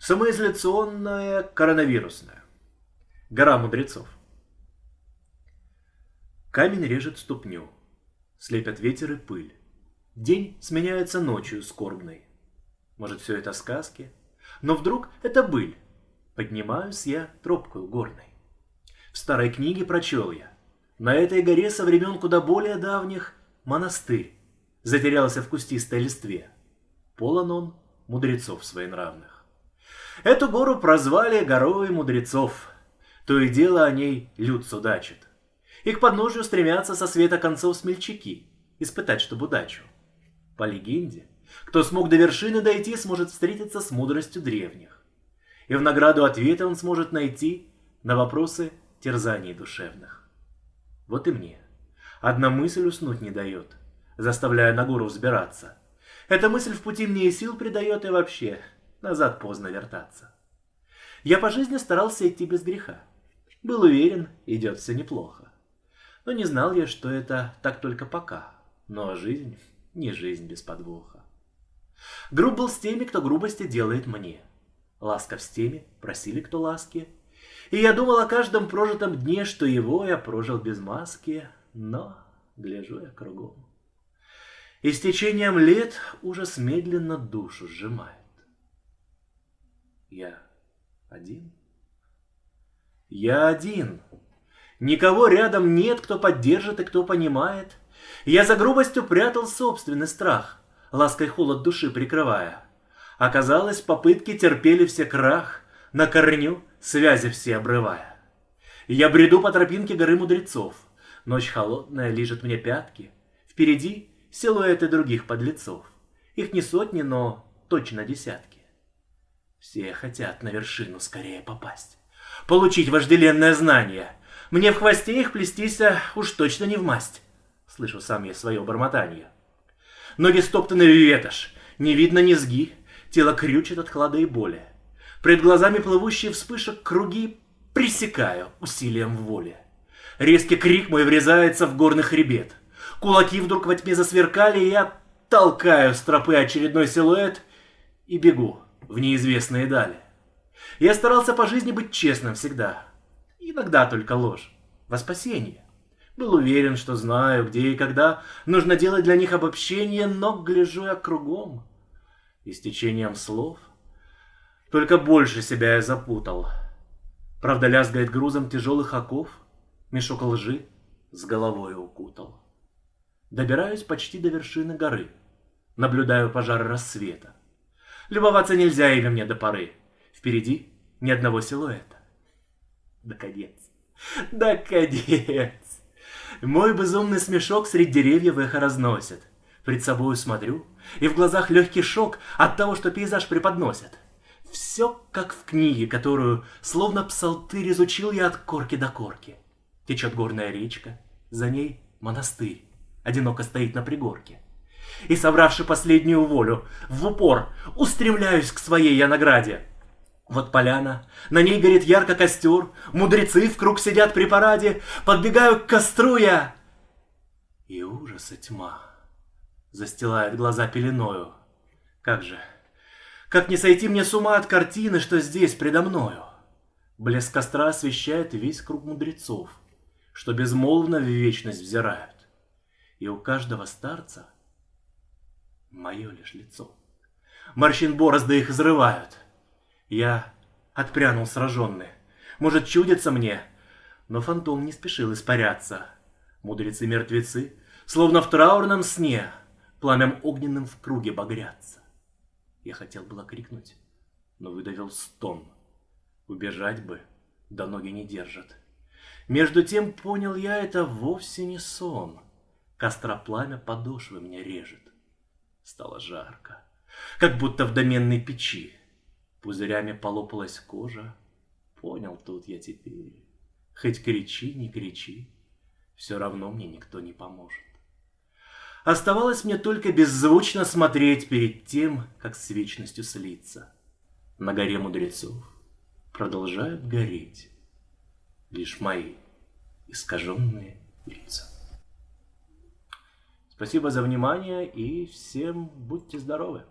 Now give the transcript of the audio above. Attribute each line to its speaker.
Speaker 1: Самоизоляционная коронавирусная. Гора мудрецов. Камень режет ступню. Слепят ветер и пыль. День сменяется ночью скорбной. Может, все это сказки? Но вдруг это быль. Поднимаюсь я тропкою горной. В старой книге прочел я. На этой горе со времен куда более давних монастырь затерялся в кустистой листве. Полон он мудрецов своенравных. Эту гору прозвали горой мудрецов. То и дело о ней люд судачит. И к подножию стремятся со света концов смельчаки, испытать, чтобы удачу. По легенде, кто смог до вершины дойти, сможет встретиться с мудростью древних. И в награду ответа он сможет найти на вопросы терзаний душевных. Вот и мне. Одна мысль уснуть не дает, заставляя на гору взбираться. Эта мысль в пути мне и сил придает, и вообще назад поздно вертаться. Я по жизни старался идти без греха. Был уверен, идет все неплохо. Но не знал я, что это так только пока. Но жизнь не жизнь без подвоха. Груб был с теми, кто грубости делает мне. Ласков с теми, просили кто ласки. И я думал о каждом прожитом дне, что его я прожил без маски, но гляжу я кругом. И с течением лет ужас медленно душу сжимает. Я один? Я один. Никого рядом нет, кто поддержит и кто понимает. Я за грубостью прятал собственный страх, лаской холод души прикрывая. Оказалось, попытки терпели все крах, на корню связи все обрывая. Я бреду по тропинке горы мудрецов. Ночь холодная лижет мне пятки. Впереди силуэты других подлецов. Их не сотни, но точно десятки. Все хотят на вершину скорее попасть. Получить вожделенное знание. Мне в хвосте их плестися уж точно не в масть. Слышу сам я свое бормотание. Ноги стоптаны в ветошь, не видно низги, тело крючит от хлада и боли. Пред глазами плывущие вспышек круги пресекаю усилием воли. Резкий крик мой врезается в горный хребет. Кулаки вдруг во тьме засверкали, и я толкаю с тропы очередной силуэт и бегу в неизвестные дали. Я старался по жизни быть честным всегда. Иногда только ложь. Во спасение. Был уверен, что знаю, где и когда нужно делать для них обобщение, но гляжу я кругом. И с течением слов только больше себя я запутал. Правда, лязгает грузом тяжелых оков, мешок лжи с головой укутал. Добираюсь почти до вершины горы, наблюдаю пожар рассвета. Любоваться нельзя ими мне до поры. Впереди ни одного силуэта. Да конец. Да конец. Мой безумный смешок среди деревьев эхо разносит. Пред собою смотрю, и в глазах легкий шок от того, что пейзаж преподносит. Все как в книге, которую, словно псалтырь, изучил я от корки до корки. Течет горная речка, за ней монастырь, одиноко стоит на пригорке и, собравши последнюю волю, в упор устремляюсь к своей я награде. Вот поляна, на ней горит ярко костер, мудрецы в круг сидят при параде, подбегаю к костру я. И ужас и тьма застилает глаза пеленою. Как же, как не сойти мне с ума от картины, что здесь предо мною? Блеск костра освещает весь круг мудрецов, что безмолвно в вечность взирают. И у каждого старца — мое лишь лицо. Морщин борозды их взрывают. Я отпрянул сраженный. Может, чудится мне, но фантом не спешил испаряться. Мудрецы-мертвецы, словно в траурном сне, пламям огненным в круге багрятся. Я хотел было крикнуть, но выдавил стон. Убежать бы, да ноги не держат. Между тем понял я, это вовсе не сон. Костра пламя подошвы мне режет. Стало жарко, как будто в доменной печи. Пузырями полопалась кожа. Понял тут я теперь. Хоть кричи, не кричи, все равно мне никто не поможет. Оставалось мне только беззвучно смотреть перед тем, как с вечностью слиться. На горе мудрецов продолжают гореть лишь мои искаженные лица. Спасибо за внимание и всем будьте здоровы!